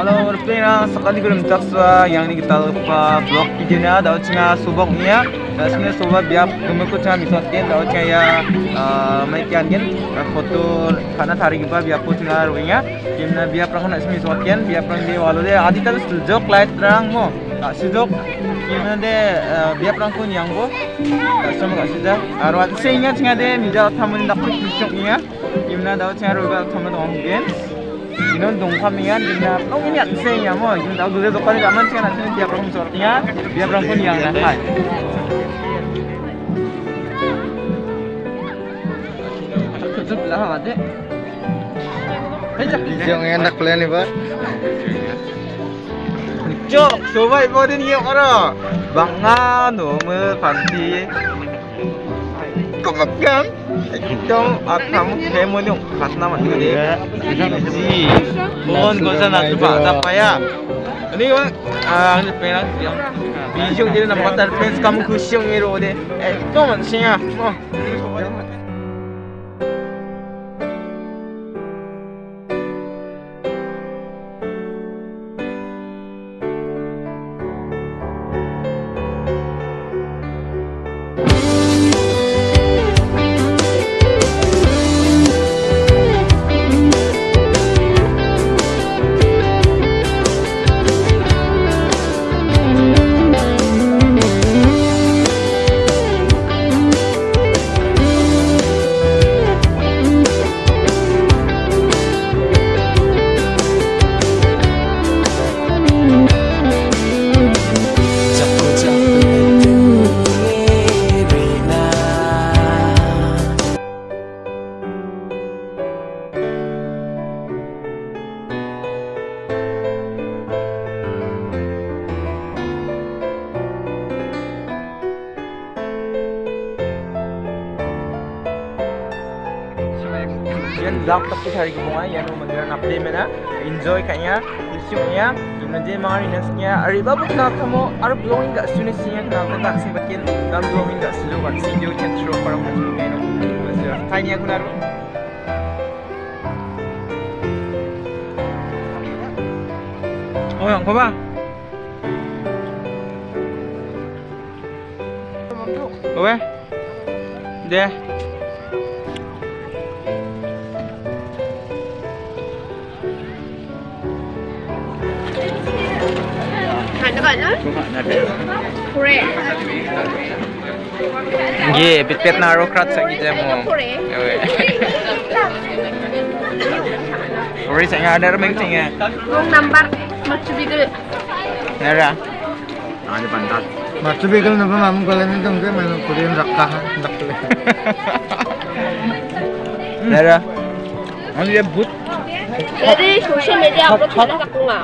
Halo, Rupina, sekali belum taksa yang ini kita lupa blog videonya, dapat cina suboknya, sebenarnya subok biar gemukku cina misotkin, dapat cina ya kan foto karena tarik apa biar foto cina ruangnya, gimana biar perang nak misotkin, biar perang dia walau dia adi tapi sejok light terang mo, tak sejok gimana dia biar perang pun yang tak sama kat sudah, arwah sehingga cina dia mijal tamun dapat kusuknya, gimana dapat cina ruang tamun onggen. 이런 동파미안 gimna nong ini ang senya mo yung tao gulo ko kani gaman siya natin dia prong sortinya dia prong pun yang na hai tutup lah ade Yang enak pula nih pak. Cok, coba ibu din yung ano Banga nomor panti Kumagang Itong at kamu kayak mau yung Kas naman nga di Ji Bon, kung saan natin pa Tapaya Ini ko Ah, ano pa yung Bisyong din na patar Pens kamu kusyong iro de Eh, ito man siya Oh yan vlog hari ko mga yan ang magandang update na enjoy kanya gusto niya yung nandiyan mga rinas niya ari babu na kamo ari blowing ga sunis niya na ako tak sing bakin dan blowing si can throw parang mas mga no tayo niya ko na ro Oh, yang ba? Oke. Deh. Ada kan? Kore. Nggih, pit-pit na ro krat sa gidya mo. Kore. Sa nga ada remeng tinga. Wong nambar macubigil. Nara. Ada pantat. Maksud begal napa mamu kalian itu enggak main Korean rakahan nak boleh. Nara. Ano ya but? Jadi social media upload na ako nga.